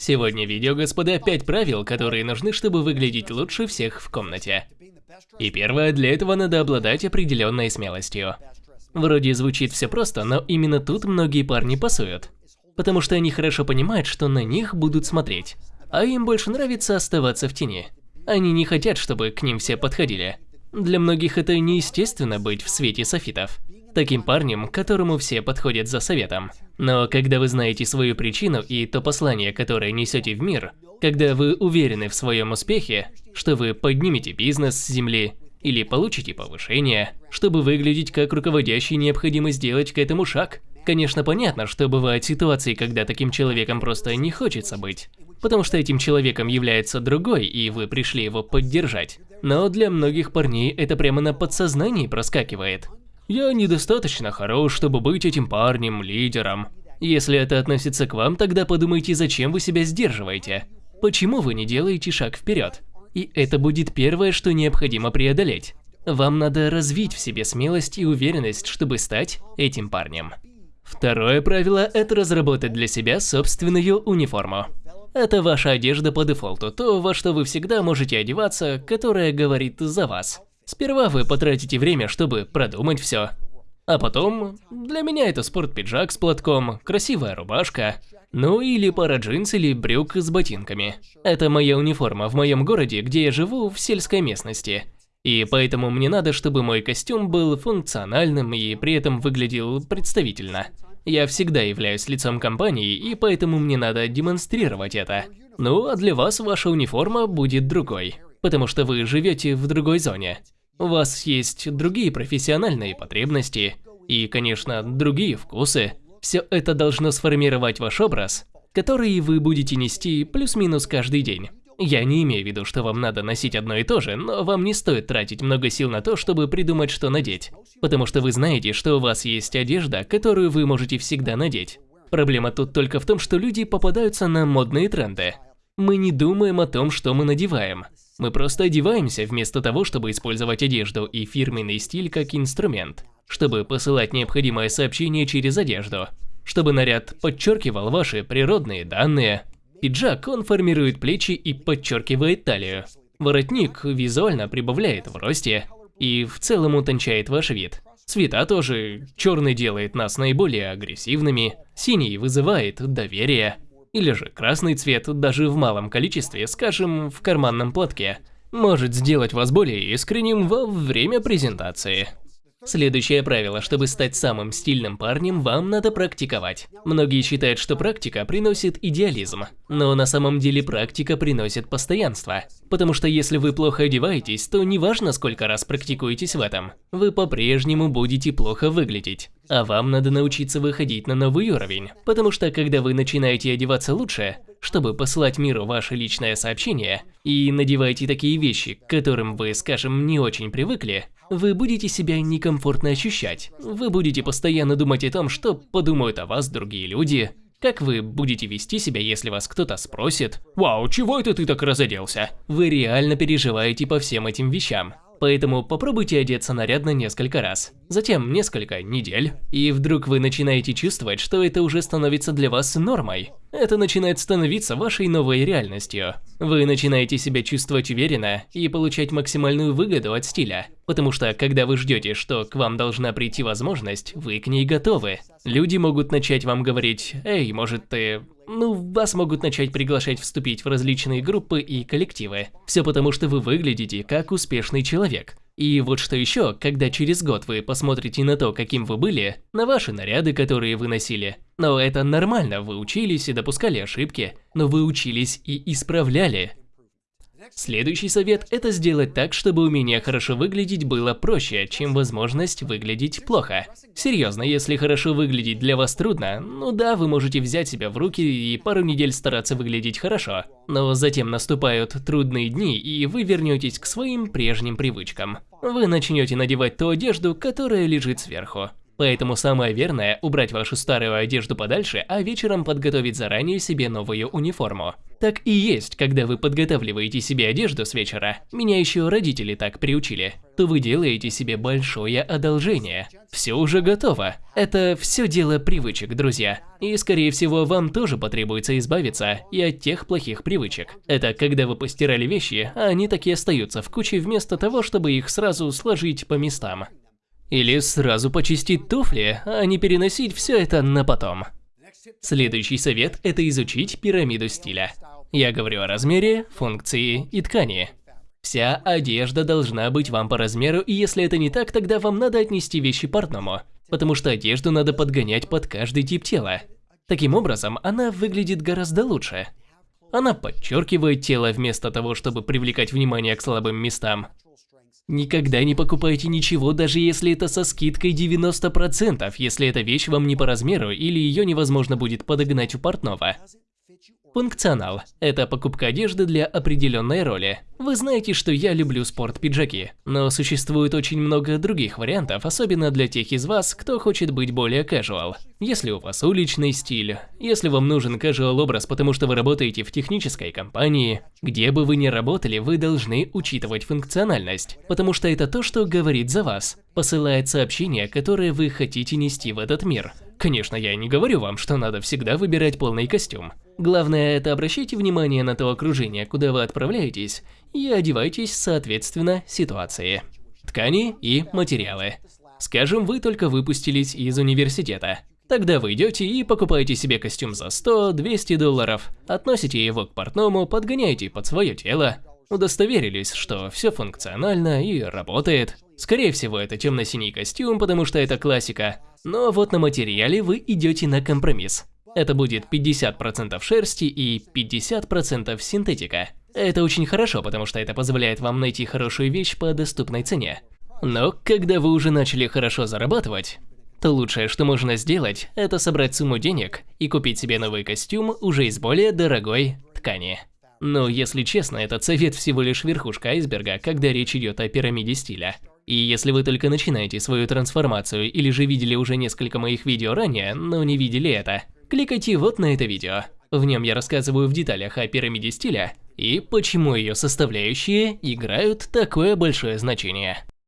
Сегодня видео, господа, 5 правил, которые нужны, чтобы выглядеть лучше всех в комнате. И первое, для этого надо обладать определенной смелостью. Вроде звучит все просто, но именно тут многие парни пасуют. Потому что они хорошо понимают, что на них будут смотреть. А им больше нравится оставаться в тени. Они не хотят, чтобы к ним все подходили. Для многих это неестественно быть в свете софитов. Таким парнем, которому все подходят за советом. Но когда вы знаете свою причину и то послание, которое несете в мир, когда вы уверены в своем успехе, что вы поднимете бизнес с земли или получите повышение, чтобы выглядеть как руководящий, необходимо сделать к этому шаг. Конечно, понятно, что бывают ситуации, когда таким человеком просто не хочется быть, потому что этим человеком является другой, и вы пришли его поддержать. Но для многих парней это прямо на подсознании проскакивает. Я недостаточно хорош, чтобы быть этим парнем, лидером. Если это относится к вам, тогда подумайте, зачем вы себя сдерживаете. Почему вы не делаете шаг вперед? И это будет первое, что необходимо преодолеть. Вам надо развить в себе смелость и уверенность, чтобы стать этим парнем. Второе правило – это разработать для себя собственную униформу. Это ваша одежда по дефолту, то, во что вы всегда можете одеваться, которая говорит за вас. Сперва вы потратите время, чтобы продумать все. А потом, для меня это спортпиджак с платком, красивая рубашка, ну или пара джинс или брюк с ботинками. Это моя униформа в моем городе, где я живу в сельской местности. И поэтому мне надо, чтобы мой костюм был функциональным и при этом выглядел представительно. Я всегда являюсь лицом компании, и поэтому мне надо демонстрировать это. Ну, а для вас ваша униформа будет другой, потому что вы живете в другой зоне. У вас есть другие профессиональные потребности и, конечно, другие вкусы. Все это должно сформировать ваш образ, который вы будете нести плюс-минус каждый день. Я не имею в виду, что вам надо носить одно и то же, но вам не стоит тратить много сил на то, чтобы придумать, что надеть. Потому что вы знаете, что у вас есть одежда, которую вы можете всегда надеть. Проблема тут только в том, что люди попадаются на модные тренды. Мы не думаем о том, что мы надеваем. Мы просто одеваемся вместо того, чтобы использовать одежду и фирменный стиль как инструмент, чтобы посылать необходимое сообщение через одежду, чтобы наряд подчеркивал ваши природные данные. Пиджак, он формирует плечи и подчеркивает талию. Воротник визуально прибавляет в росте и в целом утончает ваш вид. Цвета тоже. Черный делает нас наиболее агрессивными, синий вызывает доверие. Или же красный цвет, даже в малом количестве, скажем, в карманном платке, может сделать вас более искренним во время презентации. Следующее правило, чтобы стать самым стильным парнем, вам надо практиковать. Многие считают, что практика приносит идеализм, но на самом деле практика приносит постоянство. Потому что если вы плохо одеваетесь, то неважно сколько раз практикуетесь в этом, вы по-прежнему будете плохо выглядеть. А вам надо научиться выходить на новый уровень, потому что когда вы начинаете одеваться лучше, чтобы посылать миру ваше личное сообщение, и надеваете такие вещи, к которым вы, скажем, не очень привыкли, вы будете себя некомфортно ощущать. Вы будете постоянно думать о том, что подумают о вас другие люди, как вы будете вести себя, если вас кто-то спросит «Вау, чего это ты так разоделся?» Вы реально переживаете по всем этим вещам. Поэтому попробуйте одеться нарядно несколько раз, затем несколько недель, и вдруг вы начинаете чувствовать, что это уже становится для вас нормой. Это начинает становиться вашей новой реальностью. Вы начинаете себя чувствовать уверенно и получать максимальную выгоду от стиля, потому что когда вы ждете, что к вам должна прийти возможность, вы к ней готовы. Люди могут начать вам говорить «Эй, может ты…» Ну, вас могут начать приглашать вступить в различные группы и коллективы. Все потому, что вы выглядите как успешный человек. И вот что еще, когда через год вы посмотрите на то, каким вы были, на ваши наряды, которые вы носили. Но это нормально, вы учились и допускали ошибки, но вы учились и исправляли. Следующий совет – это сделать так, чтобы умение хорошо выглядеть было проще, чем возможность выглядеть плохо. Серьезно, если хорошо выглядеть для вас трудно, ну да, вы можете взять себя в руки и пару недель стараться выглядеть хорошо. Но затем наступают трудные дни, и вы вернетесь к своим прежним привычкам. Вы начнете надевать ту одежду, которая лежит сверху. Поэтому самое верное – убрать вашу старую одежду подальше, а вечером подготовить заранее себе новую униформу. Так и есть, когда вы подготавливаете себе одежду с вечера, меня еще родители так приучили, то вы делаете себе большое одолжение. Все уже готово. Это все дело привычек, друзья. И скорее всего вам тоже потребуется избавиться и от тех плохих привычек. Это когда вы постирали вещи, а они такие остаются в куче вместо того, чтобы их сразу сложить по местам. Или сразу почистить туфли, а не переносить все это на потом. Следующий совет – это изучить пирамиду стиля. Я говорю о размере, функции и ткани. Вся одежда должна быть вам по размеру, и если это не так, тогда вам надо отнести вещи портному, потому что одежду надо подгонять под каждый тип тела. Таким образом, она выглядит гораздо лучше. Она подчеркивает тело вместо того, чтобы привлекать внимание к слабым местам. Никогда не покупайте ничего, даже если это со скидкой 90%, если эта вещь вам не по размеру или ее невозможно будет подогнать у портного. Функционал – это покупка одежды для определенной роли. Вы знаете, что я люблю спорт-пиджаки, но существует очень много других вариантов, особенно для тех из вас, кто хочет быть более casual. Если у вас уличный стиль, если вам нужен casual образ, потому что вы работаете в технической компании, где бы вы ни работали, вы должны учитывать функциональность, потому что это то, что говорит за вас, посылает сообщения, которые вы хотите нести в этот мир. Конечно, я не говорю вам, что надо всегда выбирать полный костюм. Главное, это обращайте внимание на то окружение, куда вы отправляетесь, и одевайтесь соответственно ситуации. Ткани и материалы. Скажем, вы только выпустились из университета. Тогда вы идете и покупаете себе костюм за 100-200 долларов, относите его к портному, подгоняете под свое тело, удостоверились, что все функционально и работает. Скорее всего, это темно-синий костюм, потому что это классика, но вот на материале вы идете на компромисс. Это будет 50% шерсти и 50% синтетика. Это очень хорошо, потому что это позволяет вам найти хорошую вещь по доступной цене. Но когда вы уже начали хорошо зарабатывать, то лучшее, что можно сделать, это собрать сумму денег и купить себе новый костюм уже из более дорогой ткани. Но если честно, этот совет всего лишь верхушка айсберга, когда речь идет о пирамиде стиля. И если вы только начинаете свою трансформацию или же видели уже несколько моих видео ранее, но не видели это, кликайте вот на это видео. В нем я рассказываю в деталях о пирамиде стиля и почему ее составляющие играют такое большое значение.